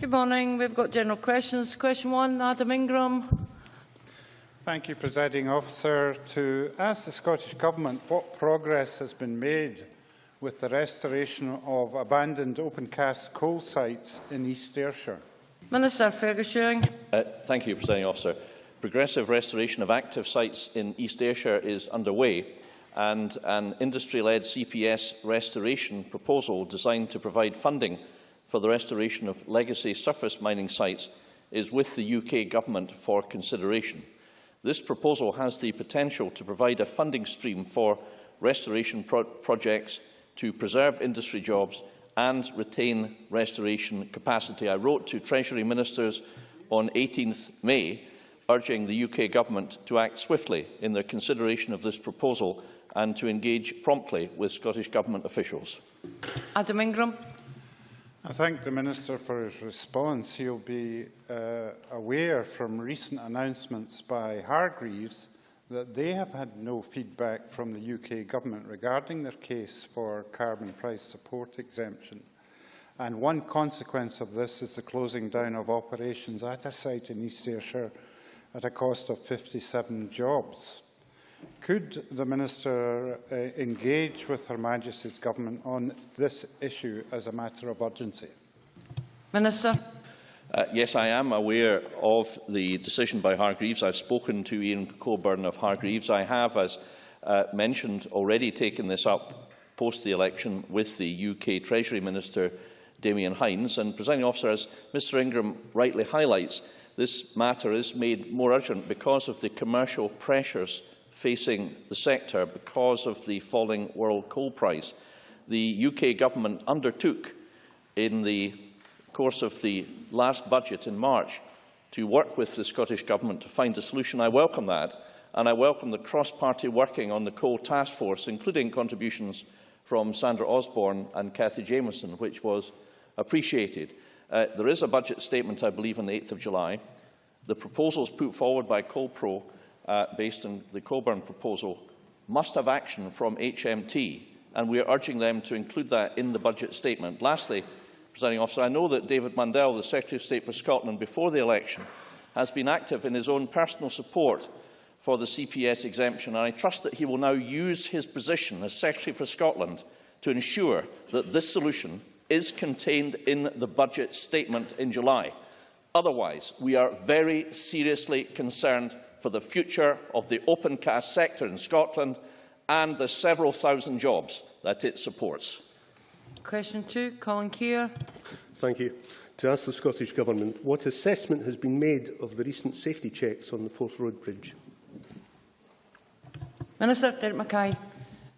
Good morning. We've got general questions. Question one, Adam Ingram. Thank you, Presiding Officer. To ask the Scottish Government what progress has been made with the restoration of abandoned open cast coal sites in East Ayrshire. Minister Fergus Uh, thank you, Presiding Officer. Progressive restoration of active sites in East Ayrshire is underway and an industry-led CPS restoration proposal designed to provide funding for the restoration of legacy surface mining sites is with the UK Government for consideration. This proposal has the potential to provide a funding stream for restoration pro projects to preserve industry jobs and retain restoration capacity. I wrote to Treasury Ministers on 18th May urging the UK Government to act swiftly in their consideration of this proposal and to engage promptly with Scottish Government officials. Adam Ingram. I thank the Minister for his response. He'll be uh, aware from recent announcements by Hargreaves that they have had no feedback from the UK Government regarding their case for carbon price support exemption. And one consequence of this is the closing down of operations at a site in East Ayrshire at a cost of 57 jobs. Could the Minister uh, engage with Her Majesty's Government on this issue as a matter of urgency? Minister. Uh, yes, I am aware of the decision by Hargreaves. I've spoken to Ian Coburn of Hargreaves. I have, as uh, mentioned, already taken this up post the election with the UK Treasury Minister, Damian Hinds. And, presiding officer, as Mr Ingram rightly highlights, this matter is made more urgent because of the commercial pressures facing the sector because of the falling world coal price. The UK government undertook in the course of the last budget in March to work with the Scottish Government to find a solution. I welcome that, and I welcome the cross-party working on the coal task force, including contributions from Sandra Osborne and Cathy Jamieson, which was appreciated. Uh, there is a budget statement, I believe, on the 8th of July. The proposals put forward by CoalPro uh, based on the Coburn proposal, must have action from HMT, and we are urging them to include that in the budget statement. Lastly, Presiding Officer, I know that David Mundell, the Secretary of State for Scotland, before the election, has been active in his own personal support for the CPS exemption, and I trust that he will now use his position as Secretary for Scotland to ensure that this solution is contained in the budget statement in July. Otherwise, we are very seriously concerned for the future of the open cast sector in Scotland and the several thousand jobs that it supports. Question two, Colin Keir. Thank you. To ask the Scottish Government, what assessment has been made of the recent safety checks on the Forth Road Bridge? Minister Derek Mackay.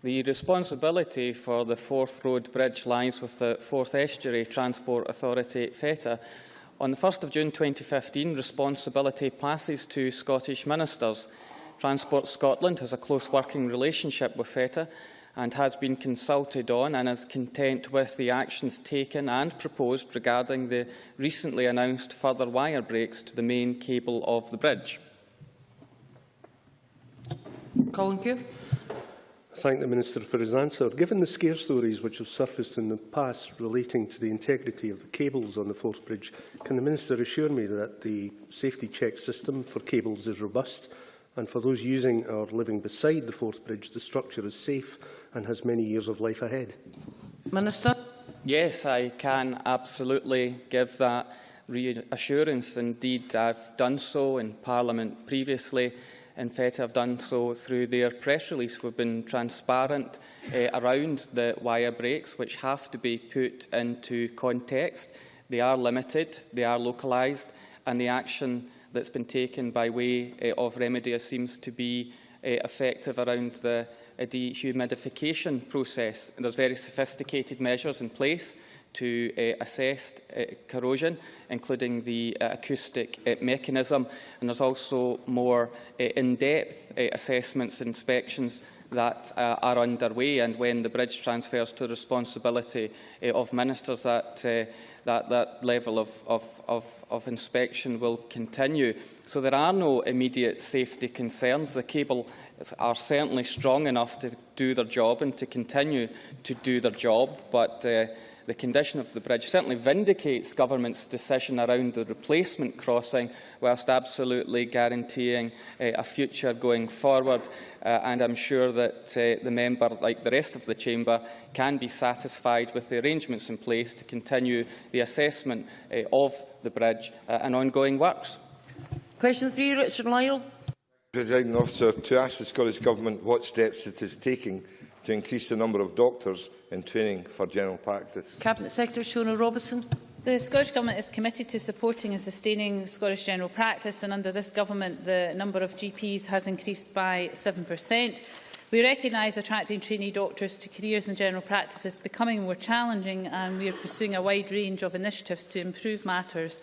The responsibility for the Forth Road Bridge lies with the Forth Estuary Transport Authority, FETA, On the 1st of June 2015, responsibility passes to Scottish ministers. Transport Scotland has a close working relationship with FETA and has been consulted on and is content with the actions taken and proposed regarding the recently announced further wire breaks to the main cable of the bridge. Colin Keir thank the Minister for his answer. Given the scare stories which have surfaced in the past relating to the integrity of the cables on the Forth Bridge, can the Minister assure me that the safety check system for cables is robust and for those using or living beside the Forth Bridge, the structure is safe and has many years of life ahead? Minister? Yes, I can absolutely give that reassurance. Indeed, I've done so in Parliament previously in FET have done so through their press release. We've been transparent uh, around the wire breaks, which have to be put into context. They are limited, they are localised, and the action that's been taken by way uh, of remedy seems to be uh, effective around the uh, dehumidification process. And there's very sophisticated measures in place to uh, assess uh, corrosion, including the uh, acoustic uh, mechanism. And there's also more uh, in-depth uh, assessments and inspections that uh, are underway. And when the bridge transfers to the responsibility uh, of ministers, that, uh, that, that level of, of, of, of inspection will continue. So there are no immediate safety concerns. The cable are certainly strong enough to do their job and to continue to do their job. But uh, the condition of the bridge certainly vindicates government's decision around the replacement crossing, whilst absolutely guaranteeing uh, a future going forward. Uh, and I'm sure that uh, the member, like the rest of the chamber, can be satisfied with the arrangements in place to continue the assessment uh, of the bridge uh, and ongoing works. Question three, Richard Lyle. Presiding officer, to ask the Scottish Government what steps it is taking to increase the number of doctors in training for general practice. Cabinet Secretary Shona Robertson. The Scottish Government is committed to supporting and sustaining Scottish general practice and under this government the number of GPs has increased by 7%. We recognise attracting trainee doctors to careers in general practice is becoming more challenging and we are pursuing a wide range of initiatives to improve matters.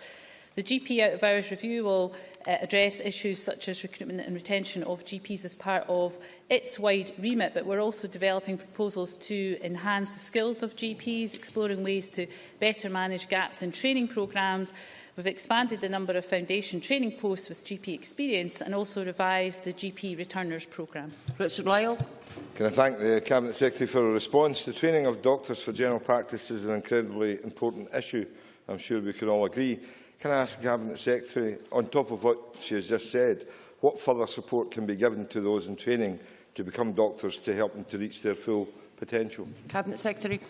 The GP out of hours review will uh, address issues such as recruitment and retention of GPs as part of its wide remit, but we're also developing proposals to enhance the skills of GPs, exploring ways to better manage gaps in training programmes. We've expanded the number of foundation training posts with GP experience and also revised the GP returners programme. Richard Lyle. Can I thank the Cabinet Secretary for a response? The training of doctors for general practice is an incredibly important issue. I'm sure we can all agree. Can I ask the Cabinet Secretary, on top of what she has just said, what further support can be given to those in training to become doctors to help them to reach their full potential? Cabinet Secretary.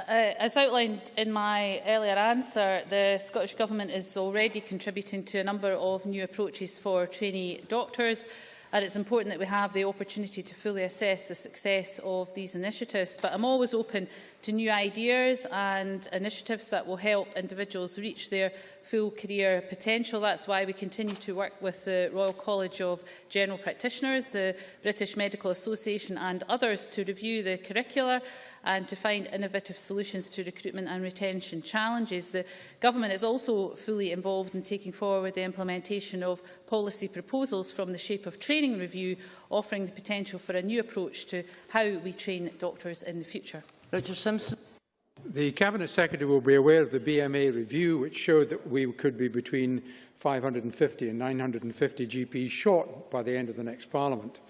Uh, as outlined in my earlier answer, the Scottish Government is already contributing to a number of new approaches for trainee doctors, and it's important that we have the opportunity to fully assess the success of these initiatives. But I'm always open to new ideas and initiatives that will help individuals reach their full career potential. That's why we continue to work with the Royal College of General Practitioners, the British Medical Association and others to review the curricula and to find innovative solutions to recruitment and retention challenges. The Government is also fully involved in taking forward the implementation of policy proposals from the Shape of Training review, offering the potential for a new approach to how we train doctors in the future. Richard Simpson. The Cabinet Secretary will be aware of the BMA review, which showed that we could be between 550 and 950 GPs short by the end of the next Parliament.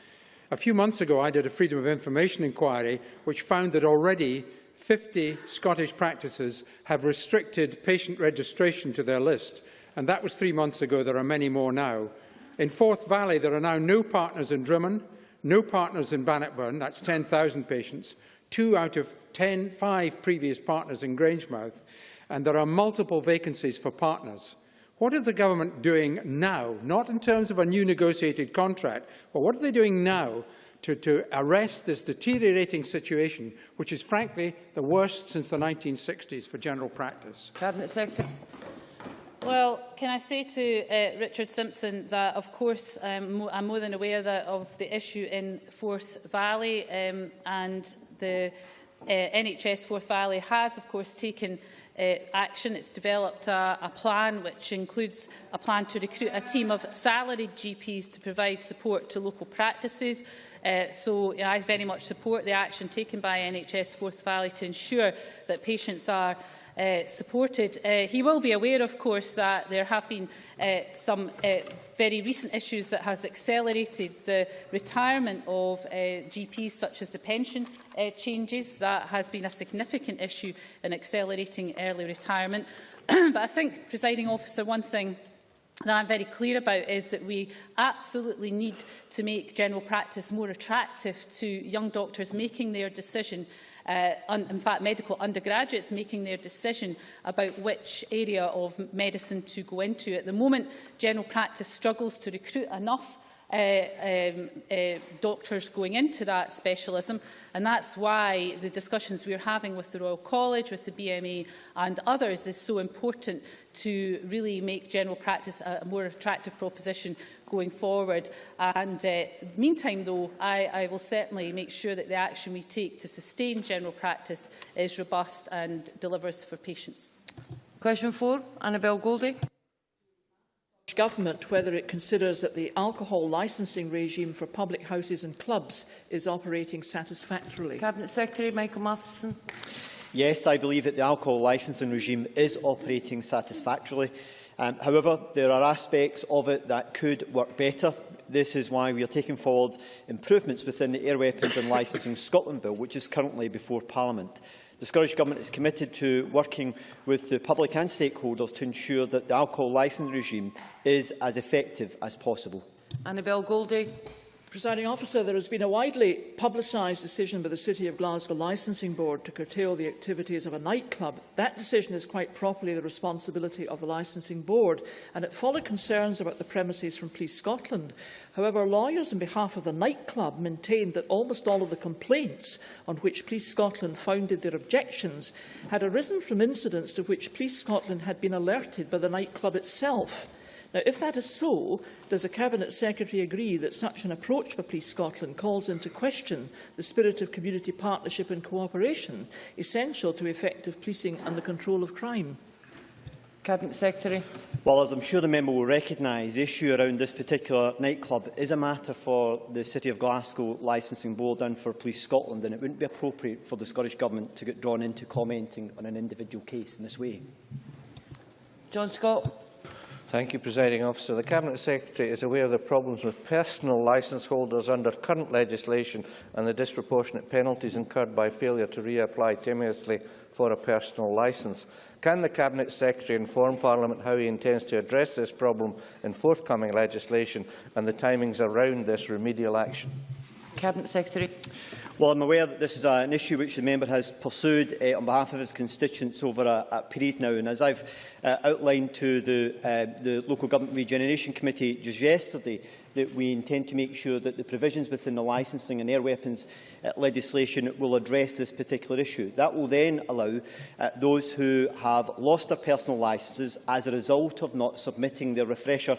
A few months ago, I did a Freedom of Information inquiry, which found that already 50 Scottish practices have restricted patient registration to their list, and that was three months ago. There are many more now. In Forth Valley, there are now no partners in Drummond, no partners in Bannockburn, that's 10,000 patients, two out of 10, five previous partners in Grangemouth, and there are multiple vacancies for partners. What is the government doing now, not in terms of a new negotiated contract, but what are they doing now to, to arrest this deteriorating situation, which is frankly the worst since the 1960s for general practice? Cabinet Secretary. Well, can I say to uh, Richard Simpson that, of course, um, I'm more than aware that of the issue in Forth Valley um, and The uh, NHS Forth Valley has, of course, taken uh, action. It's developed a, a plan which includes a plan to recruit a team of salaried GPs to provide support to local practices. Uh, so I very much support the action taken by NHS Forth Valley to ensure that patients are uh, supported. Uh, he will be aware, of course, that there have been uh, some uh, very recent issues that has accelerated the retirement of uh, GPs, such as the pension uh, changes. That has been a significant issue in accelerating early retirement. but I think, presiding officer, one thing that I'm very clear about is that we absolutely need to make general practice more attractive to young doctors making their decision uh, un, in fact medical undergraduates making their decision about which area of medicine to go into. At the moment, general practice struggles to recruit enough Uh, um, uh, doctors going into that specialism. And that's why the discussions we're having with the Royal College, with the BMA and others is so important to really make general practice a more attractive proposition going forward. And uh, meantime, though, I, I will certainly make sure that the action we take to sustain general practice is robust and delivers for patients. Question four, Annabel Goldie. Government whether it considers that the alcohol licensing regime for public houses and clubs is operating satisfactorily. Cabinet Secretary Michael Matheson. Yes, I believe that the alcohol licensing regime is operating satisfactorily. Um, however, there are aspects of it that could work better. this is why we are taking forward improvements within the Air Weapons and Licensing Scotland Bill, which is currently before Parliament. The Scottish Government is committed to working with the public and stakeholders to ensure that the alcohol licence regime is as effective as possible. Annabel Goldie. Presiding officer, there has been a widely publicised decision by the City of Glasgow Licensing Board to curtail the activities of a nightclub. That decision is quite properly the responsibility of the Licensing Board, and it followed concerns about the premises from Police Scotland. However, lawyers on behalf of the nightclub maintained that almost all of the complaints on which Police Scotland founded their objections had arisen from incidents to which Police Scotland had been alerted by the nightclub itself. Now, if that is so, does the Cabinet Secretary agree that such an approach by Police Scotland calls into question the spirit of community partnership and cooperation essential to effective policing and the control of crime? Cabinet Secretary. Well, as I'm sure the member will recognise, the issue around this particular nightclub is a matter for the City of Glasgow Licensing Board and for Police Scotland, and it wouldn't be appropriate for the Scottish Government to get drawn into commenting on an individual case in this way. John Scott. Thank you, Presiding Officer. The Cabinet Secretary is aware of the problems with personal licence holders under current legislation and the disproportionate penalties incurred by failure to reapply timorously for a personal licence. Can the Cabinet Secretary inform Parliament how he intends to address this problem in forthcoming legislation and the timings around this remedial action? Cabinet Secretary. Well, I'm aware that this is an issue which the member has pursued uh, on behalf of his constituents over a, a period now. And as I've uh, outlined to the, uh, the Local Government Regeneration Committee just yesterday, that we intend to make sure that the provisions within the licensing and air weapons uh, legislation will address this particular issue. That will then allow uh, those who have lost their personal licences as a result of not submitting their refresher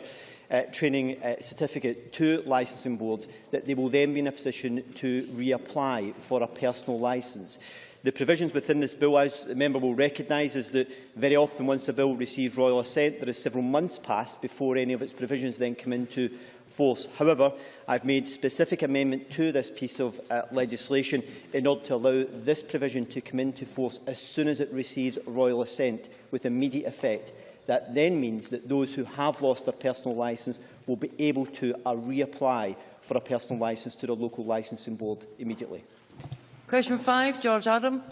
uh, training uh, certificate to licensing boards, that they will then be in a position to reapply for a personal licence. The provisions within this bill, as the member will recognise, is that very often once a bill receives royal assent, there is several months passed before any of its provisions then come into force. However, I've made specific amendment to this piece of uh, legislation in order to allow this provision to come into force as soon as it receives royal assent with immediate effect That then means that those who have lost their personal licence will be able to uh, reapply for a personal licence to the local licensing board immediately. Question 5, George Adam.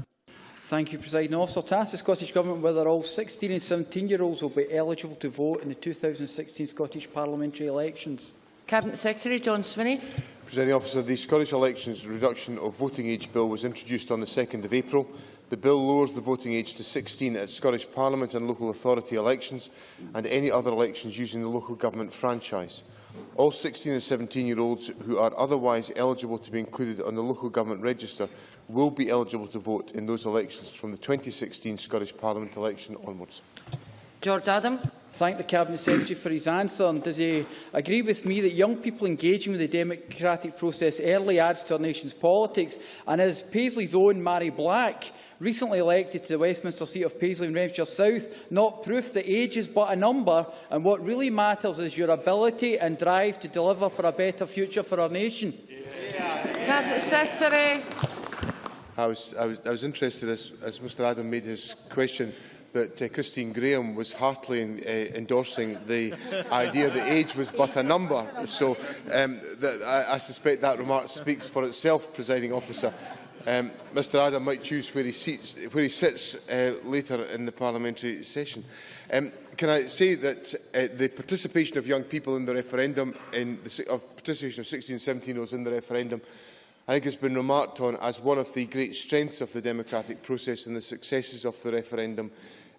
Thank you, President Officer. To ask the Scottish Government whether all 16 and 17-year-olds will be eligible to vote in the 2016 Scottish parliamentary elections. Cabinet Secretary John Swinney. Presiding Officer, the Scottish Elections Reduction of Voting Age Bill was introduced on the 2nd of April. The bill lowers the voting age to 16 at Scottish Parliament and local authority elections and any other elections using the local government franchise. All 16 and 17-year-olds who are otherwise eligible to be included on the local government register will be eligible to vote in those elections from the 2016 Scottish Parliament election onwards. George Adam. Thank the Cabinet Secretary for his answer. And does he agree with me that young people engaging with the democratic process early adds to our nation's politics? And is Paisley's own Mhairi Black recently elected to the Westminster seat of Paisley in Renfrewshire South, not proof that age is but a number, and what really matters is your ability and drive to deliver for a better future for our nation. Yeah. Cabinet Secretary. I was, I was, I was interested, as, as Mr Adam made his question, that uh, Christine Graham was heartily in, uh, endorsing the idea that age was but a number. So um, that, I, I suspect that remark speaks for itself, presiding officer. Um, Mr Adam might choose where he, seats, where he sits uh, later in the parliamentary session. Um, can I say that uh, the participation of young people in the referendum, in the of participation of 16 17 olds in the referendum, I think has been remarked on as one of the great strengths of the democratic process and the successes of the referendum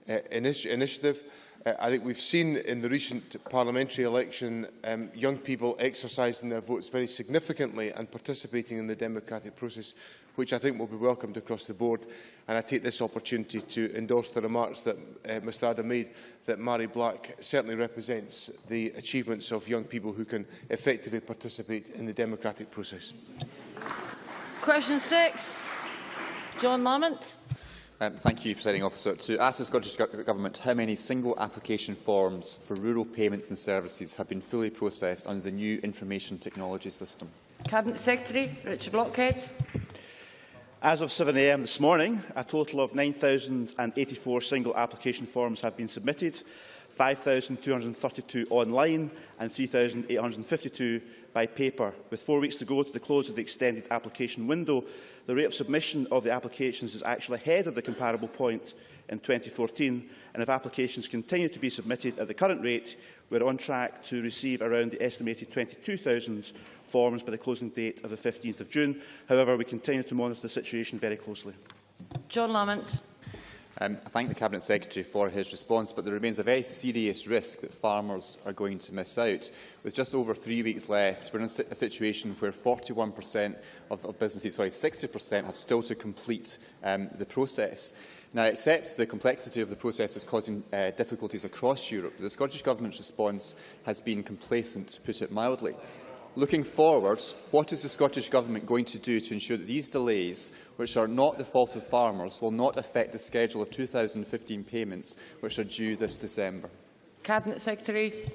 uh, initi initiative. Uh, I think we've seen in the recent parliamentary election um, young people exercising their votes very significantly and participating in the democratic process, which I think will be welcomed across the board. And I take this opportunity to endorse the remarks that uh, Mr Adam made that Mary Black certainly represents the achievements of young people who can effectively participate in the democratic process. Question six, John Lamont. Um, thank you, Presiding Officer. To ask the Scottish Government how many single application forms for rural payments and services have been fully processed under the new information technology system. Cabinet Secretary Richard Lochhead. As of 7am this morning, a total of 9,084 single application forms have been submitted, 5,232 online and 3,852 by paper. With four weeks to go to the close of the extended application window, the rate of submission of the applications is actually ahead of the comparable point in 2014, and if applications continue to be submitted at the current rate, we are on track to receive around the estimated 22,000 forms by the closing date of the 15th of June. However, we continue to monitor the situation very closely. John Lamont. Um, I thank the Cabinet Secretary for his response, but there remains a very serious risk that farmers are going to miss out. With just over three weeks left, we're in a, situation where 41% of, of businesses, sorry, 60% have still to complete um, the process. Now, except the complexity of the process is causing uh, difficulties across Europe, the Scottish Government's response has been complacent, to put it mildly. Looking forwards, what is the Scottish Government going to do to ensure that these delays, which are not the fault of farmers, will not affect the schedule of 2015 payments which are due this December? Cabinet Secretary.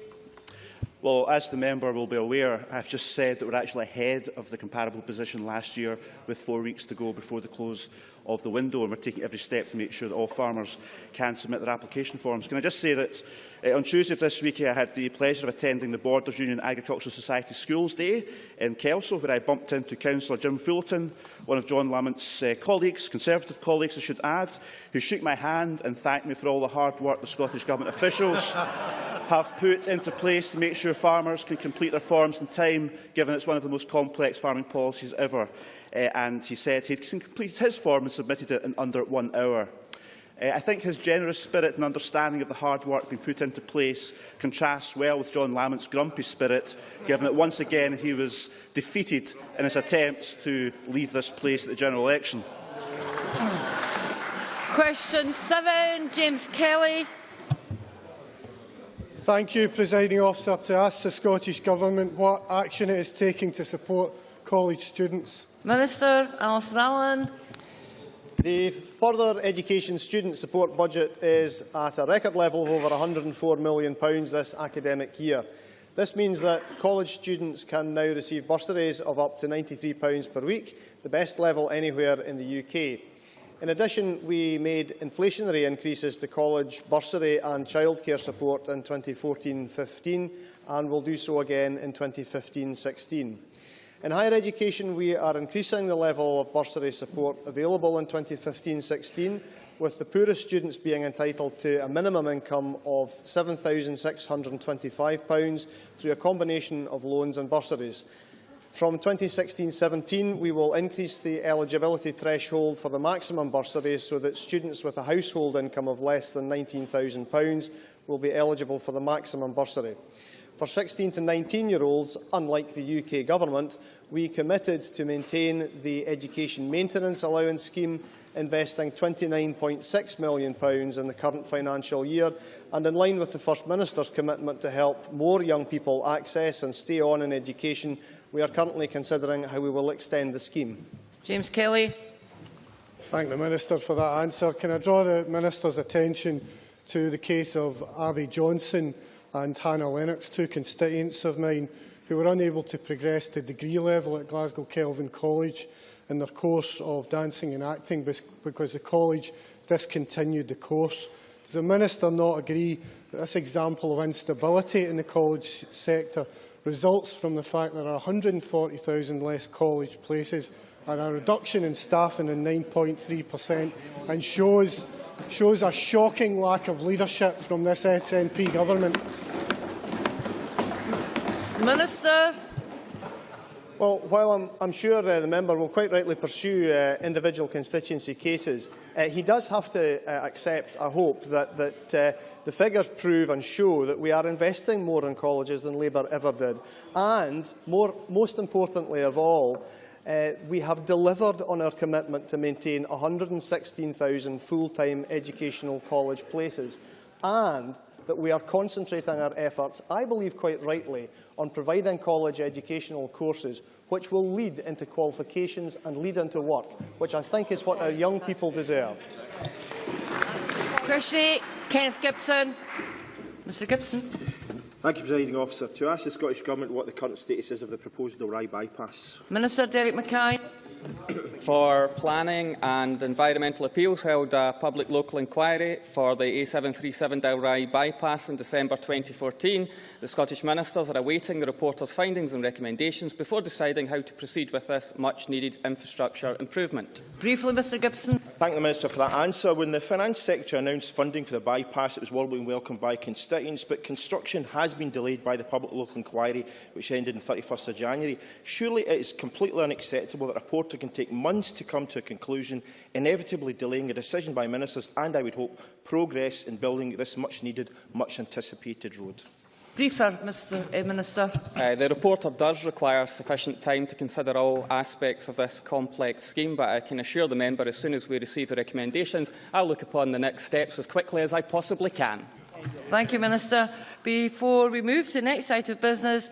Well, as the member will be aware, I've just said that we're actually ahead of the comparable position last year with four weeks to go before the close of the window and we're taking every step to make sure that all farmers can submit their application forms. Can I just say that uh, on Tuesday of this week I had the pleasure of attending the Borders Union Agricultural Society Schools Day in Kelso where I bumped into Councillor Jim Fullerton, one of John Lamont's uh, eh, colleagues, Conservative colleagues I should add, who shook my hand and thanked me for all the hard work the Scottish Government officials have put into place to make sure farmers can complete their forms in time, given it's one of the most complex farming policies ever uh, and he said he'd completed his form and submitted it in under one hour. Uh, I think his generous spirit and understanding of the hard work being put into place contrasts well with John Lamont's grumpy spirit, given that once again he was defeated in his attempts to leave this place at the general election. Question seven, James Kelly. Thank you, Presiding Officer, to ask the Scottish Government what action it is taking to support college students. Minister Alistair Allen. The further education student support budget is at a record level of over £104 million this academic year. This means that college students can now receive bursaries of up to £93 per week, the best level anywhere in the UK. In addition, we made inflationary increases to college bursary and childcare support in 2014-15 and will do so again in 2015-16. In higher education, we are increasing the level of bursary support available in 2015-16, with the poorest students being entitled to a minimum income of £7,625 through a combination of loans and bursaries. From 2016-17, we will increase the eligibility threshold for the maximum bursary so that students with a household income of less than £19,000 will be eligible for the maximum bursary. For 16 to 19-year-olds, unlike the UK Government, we committed to maintain the Education Maintenance Allowance Scheme, investing £29.6 million in the current financial year, and in line with the First Minister's commitment to help more young people access and stay on in education, we are currently considering how we will extend the scheme. James Kelly. Thank the Minister for that answer. Can I draw the Minister's attention to the case of Abby Johnson, and Hannah Lennox, two constituents of mine who were unable to progress to degree level at Glasgow Kelvin College in their course of dancing and acting because the college discontinued the course. Does the Minister not agree that this example of instability in the college sector results from the fact that there are 140,000 less college places and a reduction in staffing in 9.3% and shows, shows a shocking lack of leadership from this SNP government. Minister. Well, while I'm, I'm sure uh, the member will quite rightly pursue uh, individual constituency cases, uh, he does have to uh, accept, I hope, that, that uh, the figures prove and show that we are investing more in colleges than Labour ever did. And, more, most importantly of all, uh, we have delivered on our commitment to maintain 116,000 full-time educational college places and that we are concentrating our efforts, I believe quite rightly, on providing college educational courses which will lead into qualifications and lead into work, which I think is what our young people deserve. Question Kenneth Gibson. Mr Gibson. Thank you, Presiding Officer. To ask the Scottish Government what the current status is of the proposed Dalry bypass. Minister Derek Mackay. For Planning and Environmental Appeals held a public local inquiry for the A737 Dalry bypass in December 2014. The Scottish Ministers are awaiting the reporter's findings and recommendations before deciding how to proceed with this much-needed infrastructure improvement. Briefly, Mr Gibson. thank the Minister for that answer. When the Finance Secretary announced funding for the bypass, it was warmly welcomed by constituents, but construction has been delayed by the public local inquiry, which ended on 31st of January. Surely it is completely unacceptable that a reporter can take months to come to a conclusion, inevitably delaying a decision by ministers and, I would hope, progress in building this much-needed, much-anticipated road. Briefer, Mr eh, Minister. Uh, the report does require sufficient time to consider all aspects of this complex scheme, but I can assure the member as soon as we receive the recommendations, I'll look upon the next steps as quickly as I possibly can. Thank you, Minister. Before we move to the next item of business,